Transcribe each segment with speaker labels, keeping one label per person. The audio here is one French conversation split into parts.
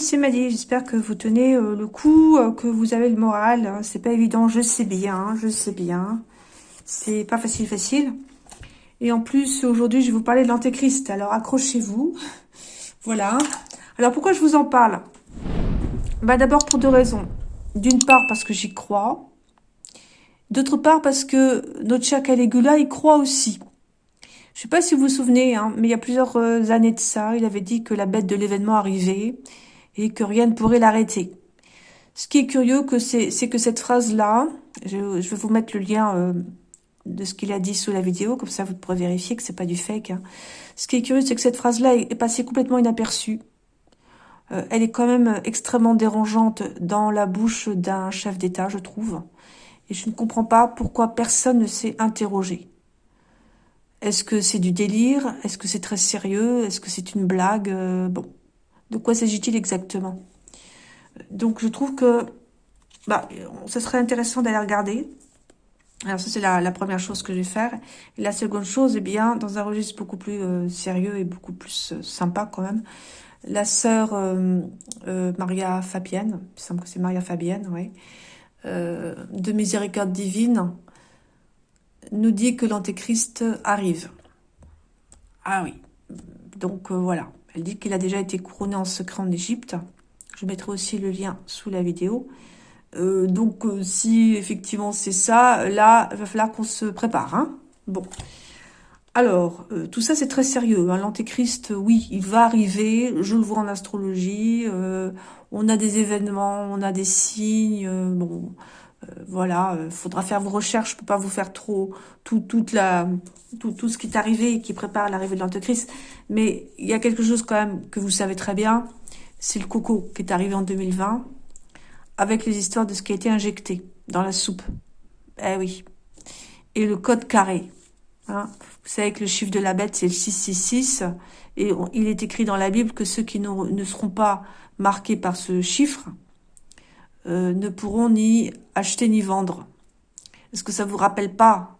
Speaker 1: c'est Maddy. J'espère que vous tenez euh, le coup, euh, que vous avez le moral. Hein. C'est pas évident, je sais bien, je sais bien. C'est pas facile, facile. Et en plus, aujourd'hui, je vais vous parler de l'antéchrist. Alors, accrochez-vous. Voilà. Alors, pourquoi je vous en parle? Bah, d'abord pour deux raisons. D'une part, parce que j'y crois. D'autre part, parce que notre cher Caligula y croit aussi. Je sais pas si vous vous souvenez, hein, mais il y a plusieurs euh, années de ça, il avait dit que la bête de l'événement arrivait et que rien ne pourrait l'arrêter. Ce qui est curieux, que c'est que cette phrase-là, je, vais vous mettre le lien euh, de ce qu'il a dit sous la vidéo, comme ça vous pourrez vérifier que c'est pas du fake. Hein. Ce qui est curieux, c'est que cette phrase-là est, passée complètement inaperçue. Euh, elle est quand même extrêmement dérangeante dans la bouche d'un chef d'État, je trouve. Et je ne comprends pas pourquoi personne ne s'est interrogé. Est-ce que c'est du délire? Est-ce que c'est très sérieux? Est-ce que c'est une blague? Euh, Bon, de quoi s'agit-il exactement? Donc je trouve que bah, ce serait intéressant d'aller regarder. Alors ça c'est la, première chose que je vais faire. Et la seconde chose, eh bien, dans un registre beaucoup plus euh, sérieux et beaucoup plus euh, sympa quand même, la sœur Maria Fabienne, il semble que c'est Maria Fabienne, oui, de Miséricorde Divine, nous dit que l'antéchrist arrive. Ah oui, donc euh, voilà. Elle dit qu'il a déjà été couronné en secret en Égypte. Je mettrai aussi le lien sous la vidéo. Euh, donc euh, si effectivement c'est ça, là, il va falloir qu'on se prépare. Hein bon. Alors, tout ça c'est très sérieux. Hein. L'antéchrist, oui, il va arriver. Je le vois en astrologie. on a des événements, on a des signes. bon, euh, voilà, il euh, faudra faire vos recherches, je peux pas vous faire trop tout, toute la, tout, tout ce qui est arrivé et qui prépare l'arrivée de l'Antéchrist. Mais il y a quelque chose quand même que vous savez très bien, c'est le coco qui est arrivé en 2020, avec les histoires de ce qui a été injecté dans la soupe. Eh oui. Et le code carré. Hein. Vous savez que le chiffre de la bête, c'est le 666. Et il est écrit dans la Bible que ceux qui ne seront pas marqués par ce chiffre, euh, ne pourront ni acheter ni vendre. Est-ce que ça vous rappelle pas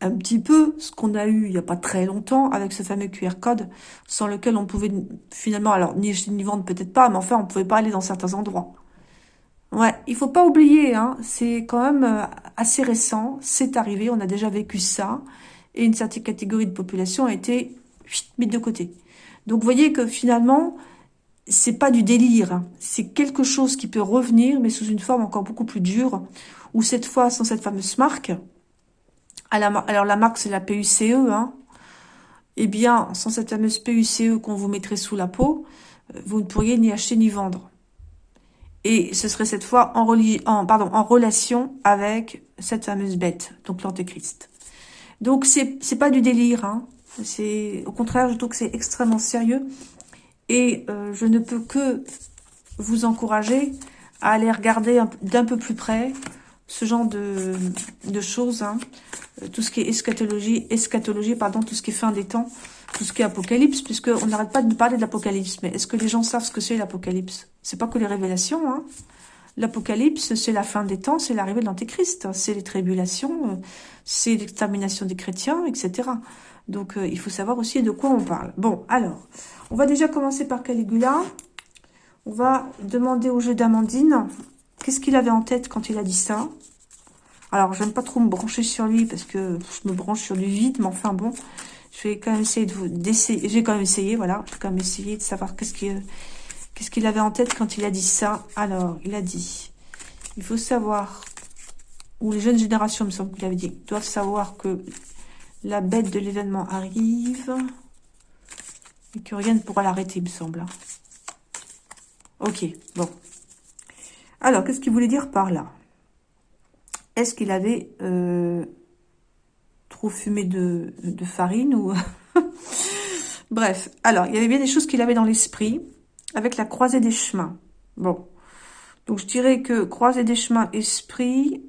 Speaker 1: un petit peu ce qu'on a eu il n'y a pas très longtemps avec ce fameux QR code sans lequel on pouvait finalement, alors ni acheter ni vendre peut-être pas, mais enfin on pouvait pas aller dans certains endroits. Ouais, il faut pas oublier, hein, c'est quand même euh, assez récent, c'est arrivé, on a déjà vécu ça, et une certaine catégorie de population a été mise de côté. Donc vous voyez que finalement, c'est pas du délire, hein. c'est quelque chose qui peut revenir, mais sous une forme encore beaucoup plus dure, ou cette fois sans cette fameuse marque. Alors la marque c'est la PUCE, hein. Eh bien, sans cette fameuse PUCE qu'on vous mettrait sous la peau, euh, vous ne pourriez ni acheter ni vendre. Et ce serait cette fois en, pardon, en relation avec cette fameuse bête, donc l'antéchrist. Donc c'est pas du délire, hein. C'est au contraire, je trouve que c'est extrêmement sérieux et euh, je ne peux que vous encourager à aller regarder d'un peu plus près ce genre de, choses, hein. euh, tout ce qui est eschatologie, eschatologie, pardon, tout ce qui est fin des temps, tout ce qui est apocalypse, puisqu'on n'arrête pas de parler de l'apocalypse. Mais est-ce que les gens savent ce que c'est l'apocalypse? C'est pas que les révélations, hein. L'apocalypse, c'est la fin des temps, c'est l'arrivée de l'antéchrist, c'est les tribulations, euh, c'est l'extermination des chrétiens, etc. Donc, il faut savoir aussi de quoi on parle. Bon, alors, on va déjà commencer par Caligula. On va demander au jeu d'Amandine qu'est-ce qu'il avait en tête quand il a dit ça? Alors, j'aime pas trop me brancher sur lui parce que je me branche sur du vide, mais enfin bon, je vais quand même essayer de vous. J'ai quand même essayé, voilà, je vais quand même essayer de savoir qu'est-ce qu'il qu'est-ce qu'il avait en tête quand il a dit ça. Alors, il a dit, il faut savoir, ou les jeunes générations, me semble qu'il avait dit, doivent savoir que la bête de l'événement arrive. Et que rien ne pourra l'arrêter, il me semble. Ok, bon. Alors, qu'est-ce qu'il voulait dire par là? Est-ce qu'il avait euh, trop fumé de, farine ou Bref, alors, il y avait bien des choses qu'il avait dans l'esprit avec la croisée des chemins. Bon, donc je dirais que croisée des chemins, esprit,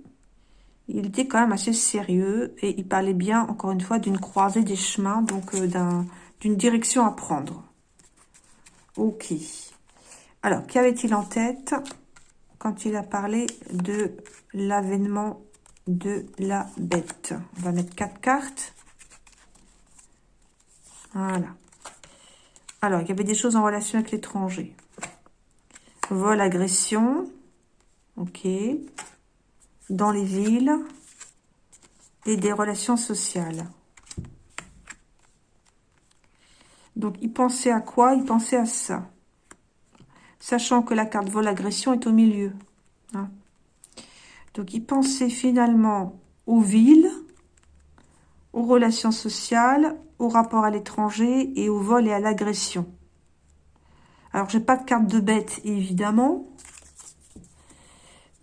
Speaker 1: il était quand même assez sérieux et il parlait bien, encore une fois, d'une croisée des chemins, donc euh, d'un d'une direction à prendre. Ok. Alors, qu'avait-il en tête quand il a parlé de l'avènement de la bête? On va mettre quatre cartes. Voilà. Alors, il y avait des choses en relation avec l'étranger. vol, agression. Ok. Dans les villes. Et des relations sociales. Donc, il pensait à quoi? Il pensait à ça. Sachant que la carte vol, agression est au milieu. Hein. Donc, il pensait finalement aux villes, aux relations sociales, au rapport à l'étranger et au vol et à l'agression. Alors, j'ai pas de carte de bête, évidemment.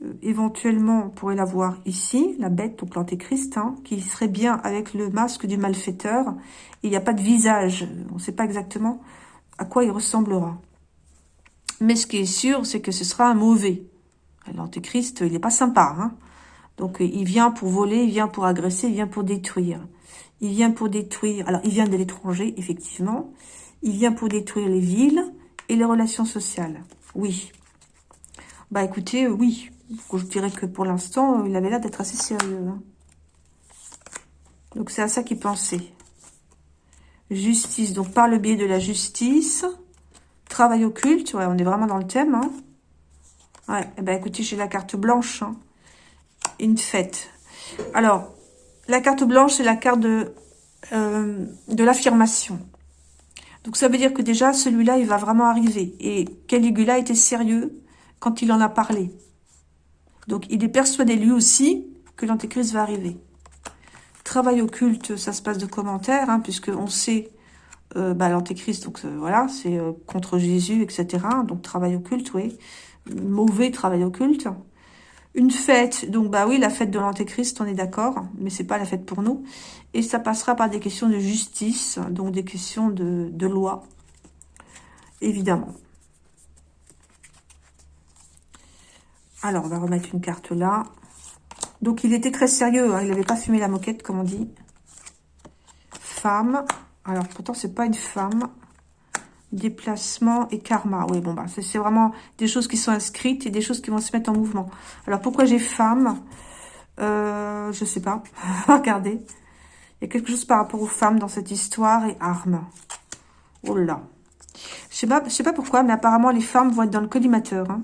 Speaker 1: Euh, éventuellement, on pourrait la voir ici, la bête, donc l'antéchrist, hein, qui serait bien avec le masque du malfaiteur. Il n'y a pas de visage, on ne sait pas exactement à quoi il ressemblera. Mais ce qui est sûr, c'est que ce sera un mauvais. L'antéchrist, il n'est pas sympa. Hein donc, il vient pour voler, il vient pour agresser, il vient pour détruire. Il vient pour détruire... Alors, il vient de l'étranger, effectivement. Il vient pour détruire les villes et les relations sociales. Oui. Bah, écoutez, oui. Je dirais que pour l'instant, il avait l'air d'être assez sérieux. Hein. Donc, c'est à ça qu'il pensait. Justice. Donc, par le biais de la justice. Travail occulte. Ouais, on est vraiment dans le thème. Hein. Ouais, eh ben, écoutez, j'ai la carte blanche. Hein. Une fête. Alors, la carte blanche, c'est la carte de, euh, de l'affirmation. Donc ça veut dire que déjà, celui-là, il va vraiment arriver. Et Caligula était sérieux quand il en a parlé. Donc il est persuadé lui aussi que l'antéchrist va arriver. Travail occulte, ça se passe de commentaires, hein, puisqu'on sait euh, bah, l'antéchrist, donc euh, voilà, c'est euh, contre Jésus, etc. Donc travail occulte, oui. Mauvais travail occulte. Une fête, donc bah oui, la fête de l'Antéchrist, on est d'accord, mais c'est pas la fête pour nous. Et ça passera par des questions de justice, donc des questions de, loi, évidemment. Alors, on va remettre une carte là. Donc, il était très sérieux, hein, il n'avait pas fumé la moquette, comme on dit. Femme. Alors, pourtant, c'est pas une femme déplacement et karma. Oui, bon, bah, c'est vraiment des choses qui sont inscrites et des choses qui vont se mettre en mouvement. Alors, pourquoi j'ai femme? Euh, Je sais pas. Regardez. Il y a quelque chose par rapport aux femmes dans cette histoire et armes. Oh là. Je sais sais pas pourquoi, mais apparemment, les femmes vont être dans le collimateur. Hein.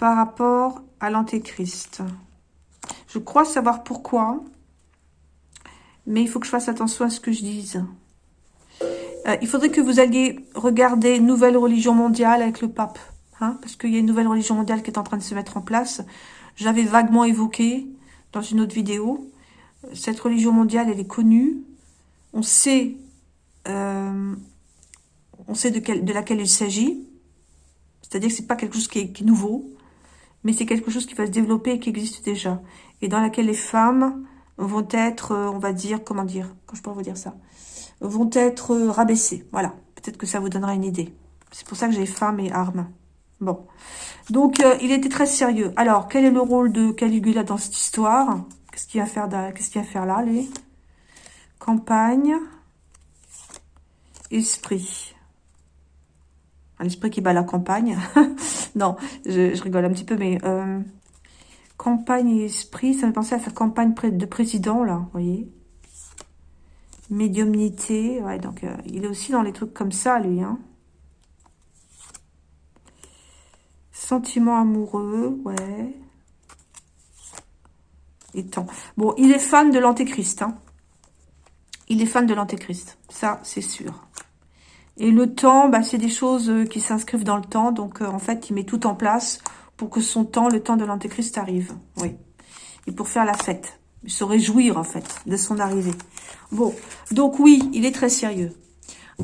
Speaker 1: Par rapport à l'antéchrist. Je crois savoir pourquoi. Mais il faut que je fasse attention à ce que je dise. Euh, il faudrait que vous alliez regarder Nouvelle Religion Mondiale avec le pape. Hein, parce qu'il y a une nouvelle religion mondiale qui est en train de se mettre en place. J'avais vaguement évoqué dans une autre vidéo. Cette religion mondiale, elle est connue. On sait, euh, on sait de, laquelle il s'agit. C'est-à-dire que c'est pas quelque chose qui est nouveau, mais c'est quelque chose qui va se développer et qui existe déjà. Et dans laquelle les femmes vont être, euh, on va dire, comment dire, quand je peux vous dire ça, vont être euh, rabaissés. Voilà, peut-être que ça vous donnera une idée. C'est pour ça que j'ai femme et armes. Bon, donc euh, il était très sérieux. Alors, quel est le rôle de Caligula dans cette histoire? Qu'est-ce qu'il va faire Qu'est-ce qu'il va faire là, les Campagne, esprit. L'esprit qui bat la campagne. non, je, rigole un petit peu, mais Campagne et esprit, ça me pensait à faire campagne de président, là, vous voyez. Médiumnité, ouais, donc euh, il est aussi dans les trucs comme ça, lui, hein. Sentiment amoureux, ouais. Et tant. Bon, il est fan de l'antéchrist, hein. Il est fan de l'antéchrist, ça, c'est sûr. Et le temps, bah, c'est des choses euh, qui s'inscrivent dans le temps, donc euh, en fait, il met tout en place pour que son temps, le temps de l'antéchrist arrive. Oui. Et pour faire la fête. Se réjouir, en fait, de son arrivée. Bon. Donc, oui, il est très sérieux.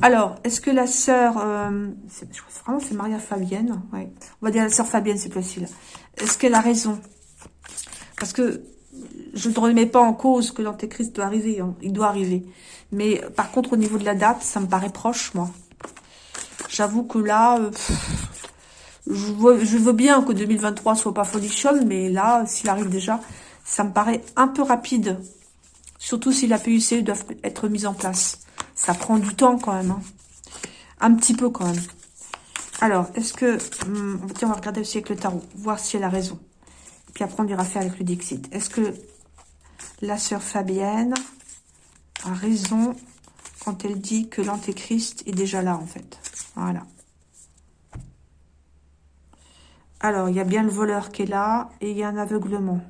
Speaker 1: Alors, est-ce que la sœur... Euh, je crois vraiment c'est Maria Fabienne. Ouais. On va dire la sœur Fabienne, c'est facile. Est-ce qu'elle a raison? Parce que je ne remets pas en cause que l'antéchrist doit arriver. Hein. Il doit arriver. Mais par contre, au niveau de la date, ça me paraît proche, moi. J'avoue que là, euh, je veux, bien que 2023 soit pas folichonne, mais là, s'il arrive déjà, ça me paraît un peu rapide. Surtout si la PUC doit être mise en place. Ça prend du temps quand même. Hein. Un petit peu quand même. Alors, est-ce que... Hum, on va regarder aussi avec le tarot, voir si elle a raison. Puis après, on ira faire avec le Dixit. Est-ce que la sœur Fabienne a raison quand elle dit que l'antéchrist est déjà là, en fait? Voilà. Alors, il y a bien le voleur qui est là, et il y a un aveuglement.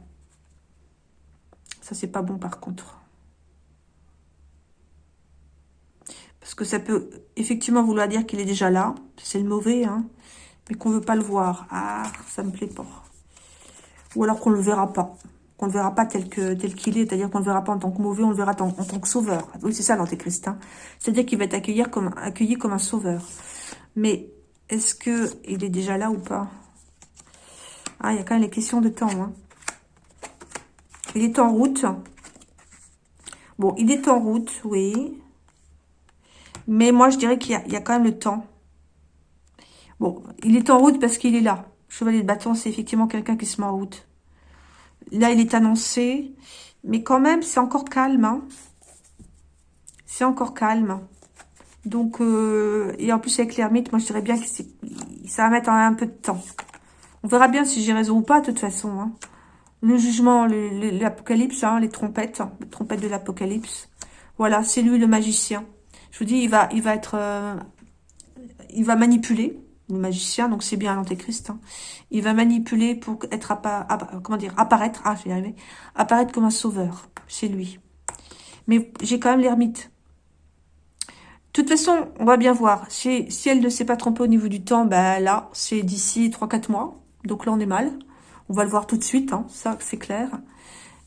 Speaker 1: Ça, c'est pas bon, par contre. Parce que ça peut effectivement vouloir dire qu'il est déjà là. C'est le mauvais, hein. Mais qu'on veut pas le voir. Ah, ça me plaît pas. Ou alors qu'on le verra pas qu'on ne verra pas tel qu'il est, c'est-à-dire qu'on ne le verra pas en tant que mauvais, on le verra en, tant que sauveur. Oui, c'est ça l'antéchrist. Hein. C'est-à-dire qu'il va être accueilli comme, un sauveur. Mais est-ce que il est déjà là ou pas? Ah, il y a quand même les questions de temps. Hein. Il est en route. Bon, il est en route, oui. Mais moi, je dirais qu'il y, a quand même le temps. Bon, il est en route parce qu'il est là. Chevalier de bâton, c'est effectivement quelqu'un qui se met en route. Là, il est annoncé. Mais quand même, c'est encore calme. Hein. C'est encore calme. Donc, euh, et en plus avec l'ermite, moi je dirais bien que ça va mettre un, peu de temps. On verra bien si j'ai raison ou pas, de toute façon. Hein. Le jugement, l'apocalypse, hein, les trompettes, les trompettes de l'apocalypse. Voilà, c'est lui le magicien. Je vous dis, il va, il va être, euh, il va manipuler le magicien, donc c'est bien l'antéchrist. Hein. Il va manipuler pour être comment dire apparaître, ah j'ai arrivé, apparaître comme un sauveur chez lui. Mais j'ai quand même l'ermite. De toute façon, on va bien voir. Si, si elle ne s'est pas trompée au niveau du temps, ben là, c'est d'ici 3-4 mois. Donc là, on est mal. On va le voir tout de suite, hein, ça c'est clair.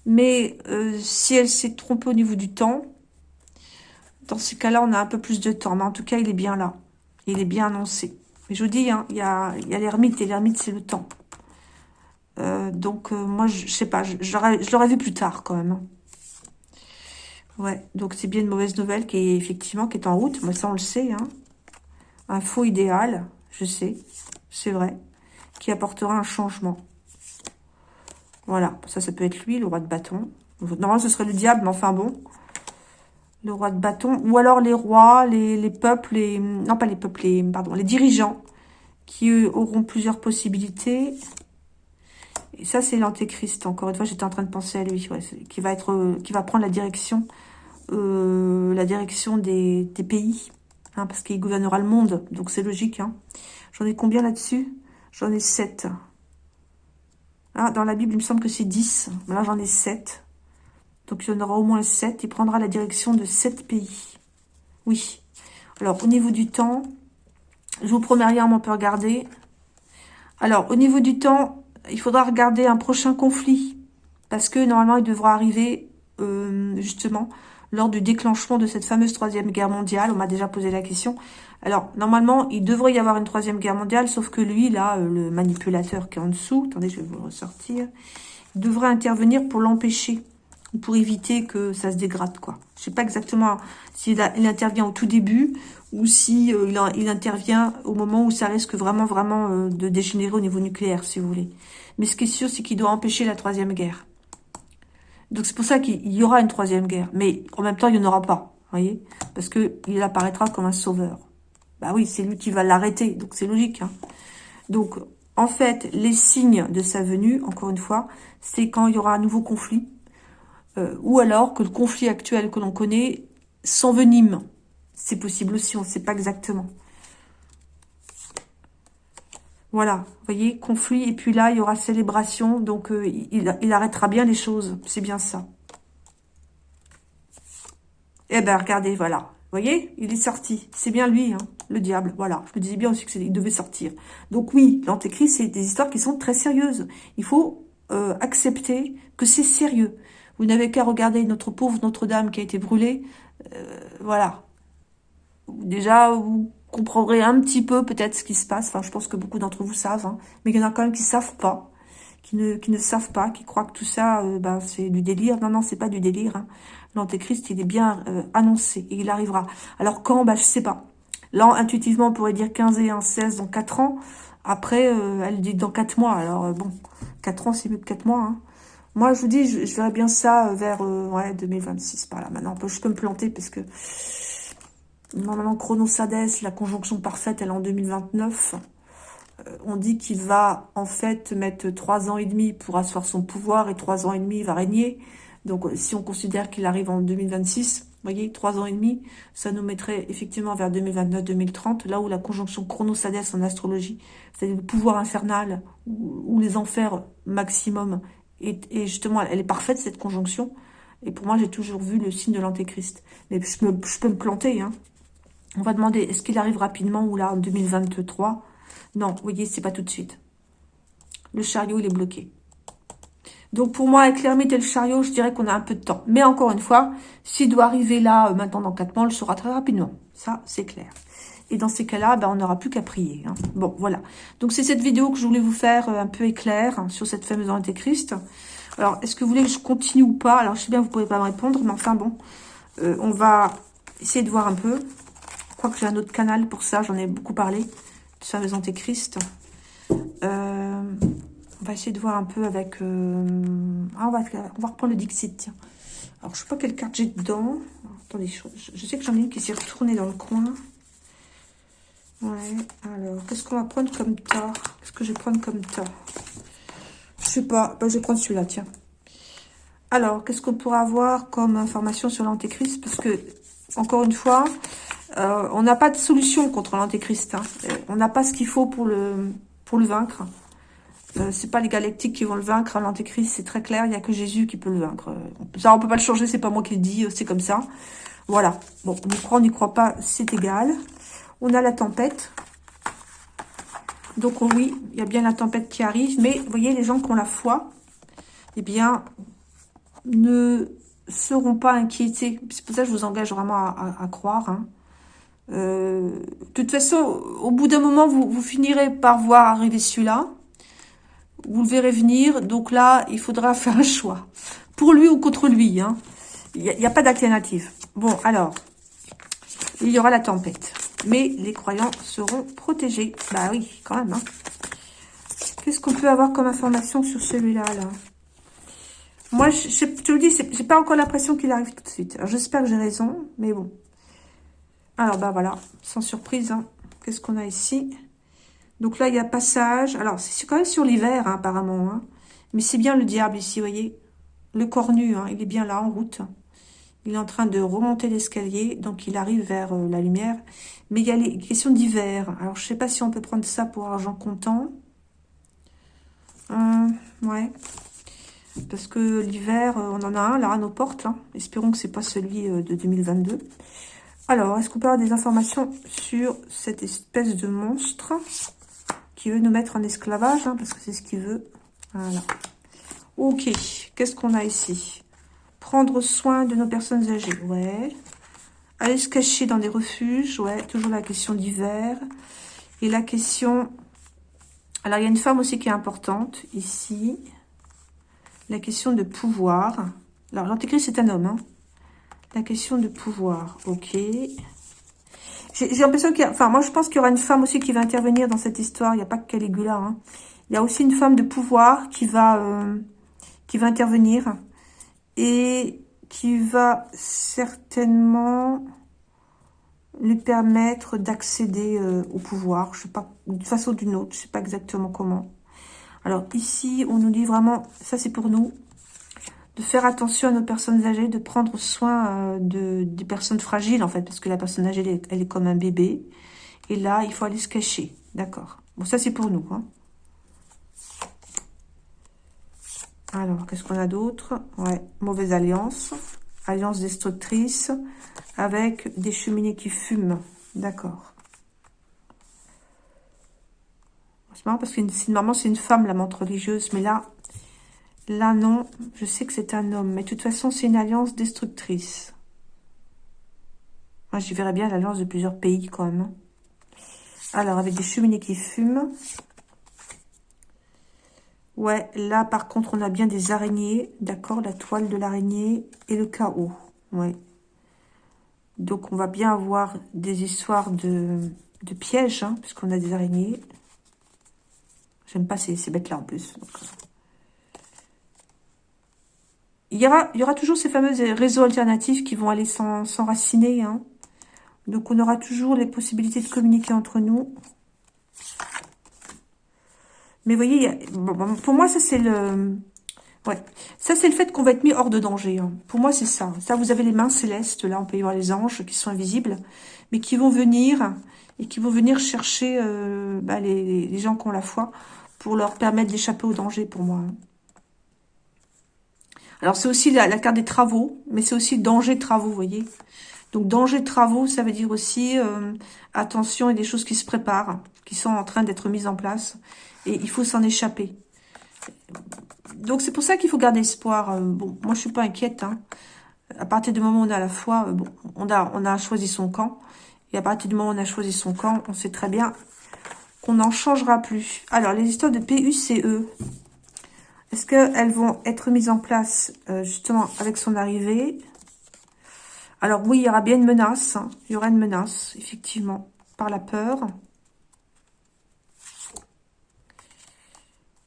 Speaker 1: Mais euh, si elle s'est trompée au niveau du temps, dans ces cas-là, on a un peu plus de temps. Mais en tout cas, il est bien là. Il est bien annoncé. Mais je vous dis, hein, il y a, l'ermite, et l'ermite, c'est le temps. Euh, donc, euh, moi, je, sais pas, je, je l'aurais vu plus tard, quand même. Hein. Ouais, donc c'est bien une mauvaise nouvelle qui est effectivement qui est en route. Moi, ça, on le sait. Hein. Un faux idéal, je sais, c'est vrai, qui apportera un changement. Voilà, ça, ça peut être lui, le roi de bâton. Normalement, ce serait le diable, mais enfin bon. Le roi de bâton. Ou alors les rois, les, peuples, les, non pas les peuples, les, pardon, les dirigeants qui auront plusieurs possibilités. Et ça, c'est l'antéchrist. Encore une fois, j'étais en train de penser à lui, qui va être, qui va prendre la direction, euh, la direction des, pays, hein, parce qu'il gouvernera le monde. Donc c'est logique. Hein. J'en ai combien là-dessus? J'en ai 7. Ah, dans la Bible, il me semble que c'est 10. Là, j'en ai 7. Donc, il y en aura au moins 7. Il prendra la direction de 7 pays. Oui. Alors, au niveau du temps, je vous promets rien, mais on peut regarder. Alors, au niveau du temps, il faudra regarder un prochain conflit. Parce que, normalement, il devra arriver, euh, justement, lors du déclenchement de cette fameuse troisième guerre mondiale. On m'a déjà posé la question. Alors, normalement, il devrait y avoir une troisième guerre mondiale, sauf que lui, là, euh, le manipulateur qui est en dessous, attendez, je vais vous le ressortir, devrait intervenir pour l'empêcher pour éviter que ça se dégrade, quoi. Je sais pas exactement s'il il intervient au tout début ou si euh, il, intervient au moment où ça risque vraiment, vraiment euh, de dégénérer au niveau nucléaire, si vous voulez. Mais ce qui est sûr, c'est qu'il doit empêcher la troisième guerre. Donc c'est pour ça qu'il y aura une troisième guerre. Mais en même temps, il n'y en aura pas, voyez Parce que il apparaîtra comme un sauveur. Bah oui, c'est lui qui va l'arrêter, donc c'est logique. Hein. Donc, en fait, les signes de sa venue, encore une fois, c'est quand il y aura un nouveau conflit, euh, ou alors que le conflit actuel que l'on connaît s'envenime. C'est possible aussi, on ne sait pas exactement. Voilà, vous voyez, conflit, et puis là, il y aura célébration, donc euh, il, arrêtera bien les choses, c'est bien ça. Eh ben, regardez, voilà, vous voyez, il est sorti, c'est bien lui, hein, le diable, voilà, je me disais bien aussi qu'il devait sortir. Donc oui, l'antéchrist, c'est des histoires qui sont très sérieuses. Il faut euh, accepter que c'est sérieux. Vous n'avez qu'à regarder notre pauvre Notre-Dame qui a été brûlée. Euh, voilà. Déjà, vous comprendrez un petit peu peut-être ce qui se passe. Enfin, je pense que beaucoup d'entre vous savent. Hein. Mais il y en a quand même qui savent pas. Qui ne, qui ne savent pas, qui croient que tout ça, euh, ben, c'est du délire. Non, non, c'est pas du délire. Hein. L'Antéchrist, il est bien euh, annoncé il arrivera. Alors quand? Ben, Je sais pas. Là, intuitivement, on pourrait dire 15 et 1, 16 dans 4 ans. Après, elle dit dans 4 mois. Alors bon, 4 ans, c'est mieux que 4 mois. Hein. Moi, je vous dis, je, verrais bien ça vers euh, ouais, 2026, par là. Maintenant, je peux me planter parce que normalement, Chronosades, la conjonction parfaite, elle est en 2029. Euh, on dit qu'il va en fait mettre trois ans et demi pour asseoir son pouvoir et trois ans et demi, il va régner. Donc, euh, si on considère qu'il arrive en 2026, voyez, trois ans et demi, ça nous mettrait effectivement vers 2029-2030, là où la conjonction chronosades en astrologie, c'est-à-dire le pouvoir infernal ou, les enfers maximum, et, justement, elle est parfaite, cette conjonction. Et pour moi, j'ai toujours vu le signe de l'antéchrist. Mais je, peux me planter. Hein. On va demander, est-ce qu'il arrive rapidement ou là, en 2023 Non, vous voyez, c'est pas tout de suite. Le chariot, il est bloqué. Donc pour moi, avec l'ermite et le chariot, je dirais qu'on a un peu de temps. Mais encore une fois, s'il doit arriver là, euh, maintenant dans 4 mois, on le saura très rapidement. Ça, c'est clair. Et dans ces cas-là, ben, on n'aura plus qu'à prier. Hein. Bon, voilà. Donc c'est cette vidéo que je voulais vous faire euh, un peu éclair hein, sur cette fameuse antéchrist. Alors, est-ce que vous voulez que je continue ou pas? Alors, je sais bien, vous ne pouvez pas me répondre, mais enfin bon, euh, on va essayer de voir un peu. Je crois que j'ai un autre canal pour ça, j'en ai beaucoup parlé, de cette fameuse antéchrist. Euh, on va essayer de voir un peu avec... Ah, on, va, reprendre le Dixit, tiens. Alors, je sais pas quelle carte j'ai dedans. attendez, je, sais que j'en ai une qui s'est retournée dans le coin. Ouais, alors, qu'est-ce qu'on va prendre comme tas Qu'est-ce que je vais prendre comme tas Je sais pas, bah, je vais prendre celui-là, tiens. Alors, qu'est-ce qu'on pourra avoir comme information sur l'antéchrist? Parce que, encore une fois, euh, on n'a pas de solution contre l'antéchrist. Hein. On n'a pas ce qu'il faut pour le, vaincre. Euh, c'est pas les galactiques qui vont le vaincre, hein, l'antéchrist, c'est très clair, il n'y a que Jésus qui peut le vaincre. Ça, on peut pas le changer, c'est pas moi qui le dis, c'est comme ça. Voilà. Bon, on y croit, on n'y croit pas, c'est égal. On a la tempête. Donc oui, il y a bien la tempête qui arrive, mais vous voyez, les gens qui ont la foi, eh bien, ne seront pas inquiétés. C'est pour ça que je vous engage vraiment à, croire. Hein. Euh, de toute façon, au bout d'un moment, vous, vous finirez par voir arriver celui-là. Vous le verrez venir. Donc là, il faudra faire un choix. Pour lui ou contre lui. Hein. Il n'y a, pas d'alternative. Bon, alors, il y aura la tempête. Mais les croyants seront protégés. Bah oui, quand même. Hein. Qu'est-ce qu'on peut avoir comme information sur celui-là là? Moi, je, te le dis, j'ai pas encore l'impression qu'il arrive tout de suite. J'espère que j'ai raison, mais bon. Alors, bah voilà, sans surprise. Hein. Qu'est-ce qu'on a ici? Donc là, il y a passage. Alors, c'est quand même sur l'hiver, hein, apparemment. Hein. Mais c'est bien le diable ici, vous voyez. Le cornu, il est bien là, en route. Il est en train de remonter l'escalier. Donc, il arrive vers euh, la lumière. Mais il y a les questions d'hiver. Alors, je sais pas si on peut prendre ça pour argent comptant. Hum, ouais. Parce que l'hiver, euh, on en a un, là, à nos portes. Espérons que c'est pas celui euh, de 2022. Alors, est-ce qu'on peut avoir des informations sur cette espèce de monstre qui veut nous mettre en esclavage, hein, parce que c'est ce qu'il veut. Voilà. Ok, qu'est-ce qu'on a ici? Prendre soin de nos personnes âgées, ouais. Aller se cacher dans des refuges, ouais. Toujours la question d'hiver. Et la question... Alors, il y a une femme aussi qui est importante, ici. La question de pouvoir. Alors, l'antéchrist, c'est un homme, hein. La question de pouvoir, ok. J'ai l'impression qu'il y a... Enfin, moi, je pense qu'il y aura une femme aussi qui va intervenir dans cette histoire. Il n'y a pas que Caligula. Hein. Il y a aussi une femme de pouvoir qui va, euh, qui va intervenir. Et qui va certainement lui permettre d'accéder euh, au pouvoir. Je sais pas, d'une façon ou d'une autre. Je sais pas exactement comment. Alors, ici, on nous dit vraiment... Ça, c'est pour nous de faire attention à nos personnes âgées, de prendre soin euh, de, des personnes fragiles, en fait, parce que la personne âgée, elle est, comme un bébé. Et là, il faut aller se cacher. D'accord. Bon, ça, c'est pour nous. Hein. Alors, qu'est-ce qu'on a d'autre? Ouais, mauvaise alliance. Alliance destructrice avec des cheminées qui fument. D'accord. C'est marrant parce que normalement, c'est une femme, la montre religieuse. Mais là, Là, non. Je sais que c'est un homme. Mais de toute façon, c'est une alliance destructrice. Moi, j'y verrais bien l'alliance de plusieurs pays, quand même. Hein. Alors, avec des cheminées qui fument. Ouais, là, par contre, on a bien des araignées. D'accord, la toile de l'araignée et le chaos. Ouais. Donc, on va bien avoir des histoires de, pièges, hein, puisqu'on a des araignées. J'aime pas ces, bêtes-là, en plus. Donc, il y, aura, il y aura toujours ces fameux réseaux alternatifs qui vont aller s'enraciner. Hein. Donc, on aura toujours les possibilités de communiquer entre nous. Mais vous voyez, pour moi, ça c'est le... Ouais. Ça, c'est le fait qu'on va être mis hors de danger. Hein. Pour moi, c'est ça. Ça, vous avez les mains célestes. Là, on peut y voir les anges qui sont invisibles, mais qui vont venir et qui vont venir chercher euh, bah, les, gens qui ont la foi pour leur permettre d'échapper au danger, pour moi. Alors, c'est aussi la, carte des travaux, mais c'est aussi danger travaux, vous voyez. Donc, danger travaux, ça veut dire aussi, euh, attention, a des choses qui se préparent, qui sont en train d'être mises en place, et il faut s'en échapper. Donc, c'est pour ça qu'il faut garder espoir. Euh, bon, moi, je suis pas inquiète. Hein. À partir du moment où on a la foi, bon, on a, on a choisi son camp. Et à partir du moment où on a choisi son camp, on sait très bien qu'on n'en changera plus. Alors, les histoires de PUCE, est-ce qu'elles vont être mises en place euh, justement avec son arrivée? Alors oui, il y aura bien une menace. Hein. Il y aura une menace, effectivement, par la peur.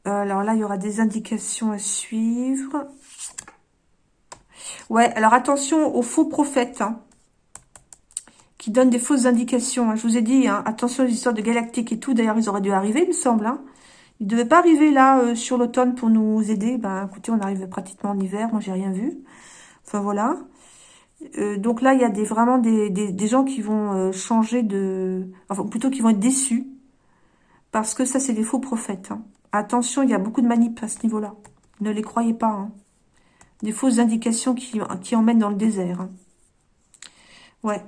Speaker 1: Alors là, il y aura des indications à suivre. Ouais, alors attention aux faux prophètes. Hein qui donne des fausses indications. Hein. Je vous ai dit, hein, attention aux histoires de galactiques et tout. D'ailleurs, ils auraient dû arriver, il me semble. Ils ne devaient pas arriver là euh, sur l'automne pour nous aider. Ben, écoutez, on arrive pratiquement en hiver. Moi, j'ai rien vu. Enfin, voilà. Euh, donc là, il y a des, vraiment des, des, gens qui vont euh, changer de... Enfin, plutôt qui vont être déçus. Parce que ça, c'est des faux prophètes. Attention, il y a beaucoup de manip à ce niveau-là. Ne les croyez pas. Hein. Des fausses indications qui, qui emmènent dans le désert. Hein. Ouais.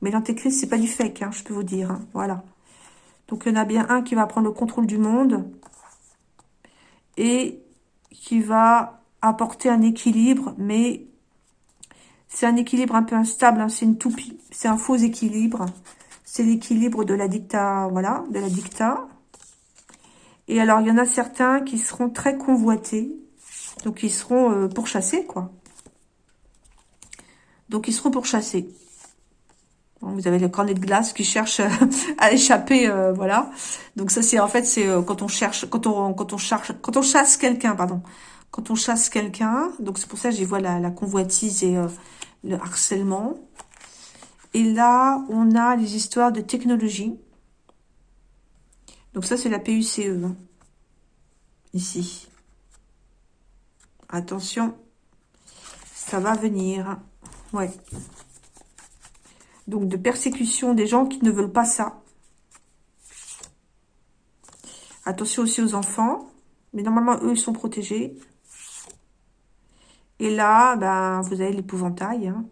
Speaker 1: Mais l'antéchrist, c'est pas du fake, hein, je peux vous dire. Voilà. Donc, il y en a bien un qui va prendre le contrôle du monde et qui va apporter un équilibre, mais c'est un équilibre un peu instable, c'est une toupie, c'est un faux équilibre. C'est l'équilibre de la dicta, voilà, de la dicta. Et alors, il y en a certains qui seront très convoités, donc ils seront euh, pourchassés, quoi. Donc, ils seront pourchassés. Vous avez le cornet de glace qui cherche à échapper, euh, voilà. Donc ça c'est en fait c'est euh, quand on cherche, quand on quand on cherche, quand on chasse quelqu'un, pardon, quand on chasse quelqu'un. Donc c'est pour ça que j'y vois la, la, convoitise et euh, le harcèlement. Et là on a les histoires de technologie. Donc ça c'est la PUCE ici. Attention, ça va venir. Ouais donc de persécution des gens qui ne veulent pas ça. Attention aussi aux enfants, mais normalement, eux, ils sont protégés. Et là, ben, vous avez l'épouvantail. Hein.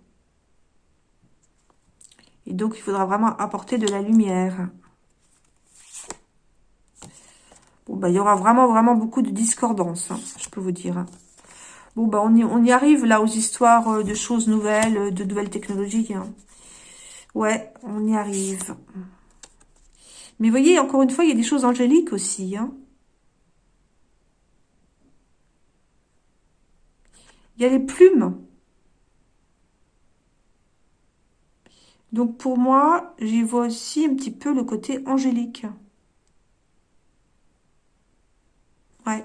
Speaker 1: Et donc, il faudra vraiment apporter de la lumière. Bon, ben, il y aura vraiment, beaucoup de discordance, hein, je peux vous dire. Hein. Bon, ben, on y, on y arrive là aux histoires euh, de choses nouvelles, de nouvelles technologies. Ouais, on y arrive. Mais voyez, encore une fois, il y a des choses angéliques aussi. Hein. Il y a les plumes. Donc pour moi, j'y vois aussi un petit peu le côté angélique. Ouais.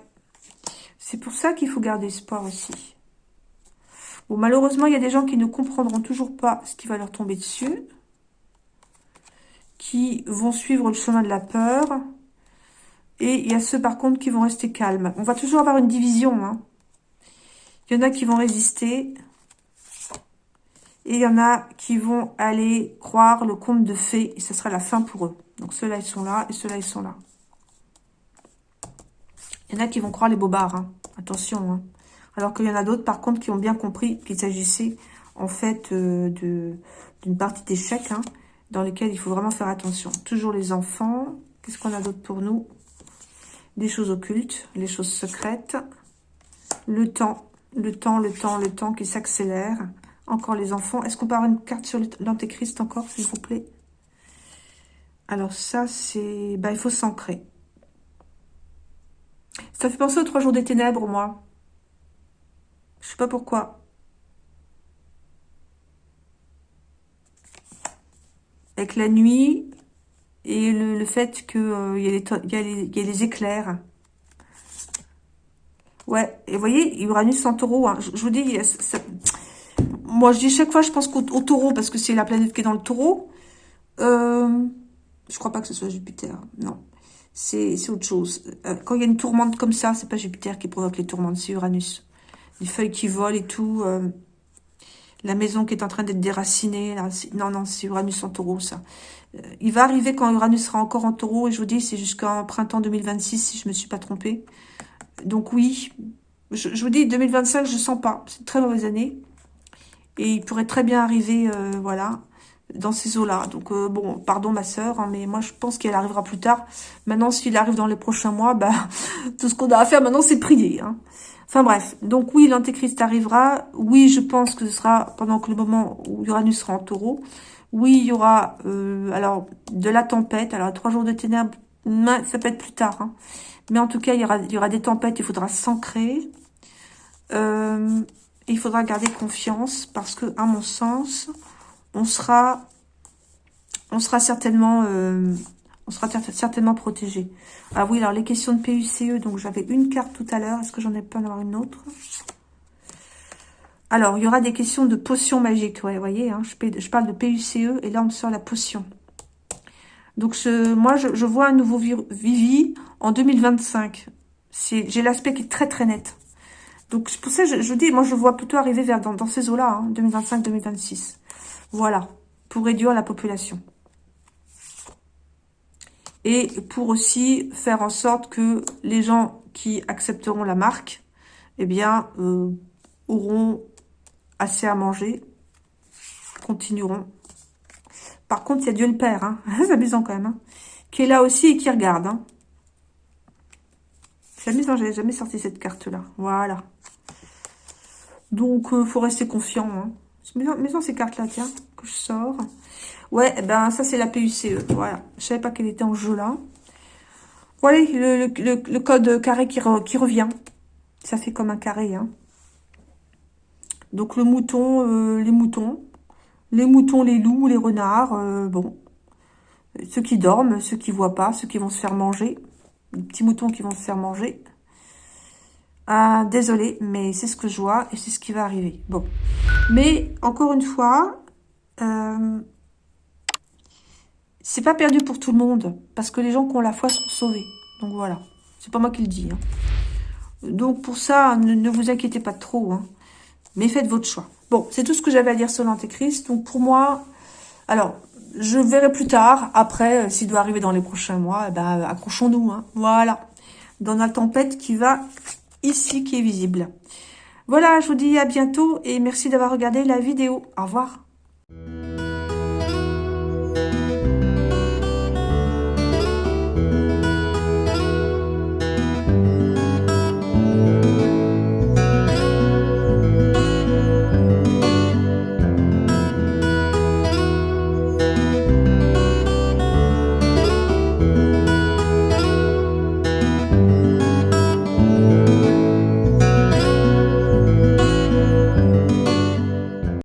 Speaker 1: C'est pour ça qu'il faut garder espoir aussi. Bon, malheureusement, il y a des gens qui ne comprendront toujours pas ce qui va leur tomber dessus qui vont suivre le chemin de la peur. Et il y a ceux, par contre, qui vont rester calmes. On va toujours avoir une division. Hein. Il y en a qui vont résister. Et il y en a qui vont aller croire le conte de fées. Et ce sera la fin pour eux. Donc ceux-là, ils sont là. Et ceux-là, ils sont là. Il y en a qui vont croire les bobards. Hein. Attention. Hein. Alors qu'il y en a d'autres, par contre, qui ont bien compris qu'il s'agissait, en fait, euh, d'une partie d'échec. Hein dans lesquels il faut vraiment faire attention. Toujours les enfants. Qu'est-ce qu'on a d'autre pour nous? Des choses occultes, les choses secrètes. Le temps, le temps, le temps, le temps qui s'accélère. Encore les enfants. Est-ce qu'on peut avoir une carte sur l'antéchrist encore, s'il vous plaît? Alors ça, c'est... Bah, il faut s'ancrer. Ça fait penser aux trois jours des ténèbres, moi. Je sais pas pourquoi. avec la nuit et le, fait qu'il euh, y, a les éclairs. Ouais, et vous voyez, Uranus en taureau, hein. je, vous dis, moi je dis chaque fois, je pense qu'au taureau, parce que c'est la planète qui est dans le taureau. Euh, je crois pas que ce soit Jupiter, non. C'est autre chose. Euh, quand il y a une tourmente comme ça, c'est pas Jupiter qui provoque les tourmentes, c'est Uranus. Les feuilles qui volent et tout. Euh, la maison qui est en train d'être déracinée. Là, non, non, c'est Uranus en taureau, ça. Euh, il va arriver quand Uranus sera encore en taureau. Et je vous dis, c'est jusqu'en printemps 2026, si je me suis pas trompée. Donc oui, je, vous dis, 2025, je sens pas. C'est une très mauvaise année. Et il pourrait très bien arriver, voilà, dans ces eaux-là. Donc, euh, bon, pardon ma sœur, hein, mais moi, je pense qu'elle arrivera plus tard. Maintenant, s'il arrive dans les prochains mois, bah, tout ce qu'on a à faire maintenant, c'est prier. Hein. Enfin bref, donc oui, l'antéchrist arrivera. Oui, je pense que ce sera pendant que le moment où Uranus sera en taureau. Oui, il y aura euh, alors de la tempête. Alors, trois jours de ténèbres, ça peut être plus tard. Hein. Mais en tout cas, il y, aura, des tempêtes, il faudra s'ancrer. Euh, il faudra garder confiance parce que, à mon sens, on sera, on sera certainement, euh, on sera certainement protégé. Ah oui, alors les questions de PUCE, donc j'avais une carte tout à l'heure. Est-ce que j'en ai pas en avoir une autre? Alors, il y aura des questions de potions magiques. Vous voyez, hein, je, parle de PUCE et là, on me sort la potion. Donc, moi, je, vois un nouveau Vivi en 2025. J'ai l'aspect qui est très, très net. Donc, pour ça, je, je dis, moi, je vois plutôt arriver vers dans, ces eaux-là, 2025-2026. Voilà, pour réduire la population. Et pour aussi faire en sorte que les gens qui accepteront la marque, eh bien, euh, auront assez à manger, continueront. Par contre, il y a Dieu le Père, hein. c'est amusant quand même, hein. qui est là aussi et qui regarde. Hein. C'est amusant, j'avais jamais sorti cette carte-là. Voilà. Donc, il euh, faut rester confiant. Hein. Maison, ces cartes-là, tiens, que je sors. Ouais, eh ben ça, c'est la PUCE. Voilà. Je savais pas qu'elle était en jeu, là. Voilà, le, code carré qui, qui, revient. Ça fait comme un carré, hein. Donc, le mouton, euh, les moutons. Les moutons, les loups, les renards, euh, bon. Ceux qui dorment, ceux qui voient pas, ceux qui vont se faire manger. Les petits moutons qui vont se faire manger. Ah, désolé, mais c'est ce que je vois et c'est ce qui va arriver. Bon. Mais, encore une fois, euh, c'est pas perdu pour tout le monde. Parce que les gens qui ont la foi sont sauvés. Donc voilà. C'est pas moi qui le dis. Hein. Donc pour ça, ne, vous inquiétez pas trop. Hein. Mais faites votre choix. Bon, c'est tout ce que j'avais à dire sur l'Antéchrist. Donc pour moi, alors, je verrai plus tard. Après, euh, s'il doit arriver dans les prochains mois, eh ben, accrochons-nous. Hein. Voilà. Dans la tempête qui va ici qui est visible. Voilà, je vous dis à bientôt et merci d'avoir regardé la vidéo. Au revoir.